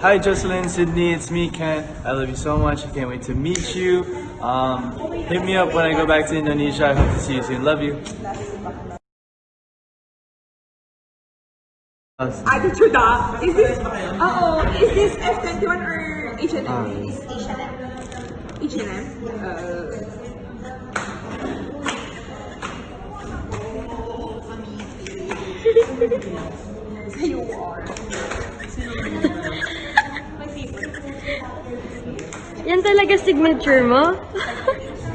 Hi, Jocelyn, Sydney. It's me, Ken. I love you so much. I can't wait to meet you. Um, hit me up when I go back to Indonesia. I hope to see you soon. Love you. Attitude ah. Is this, oh, is this F21 or H&M? It's H&M. H&M? Uh, you are. Yan talaga signature mo?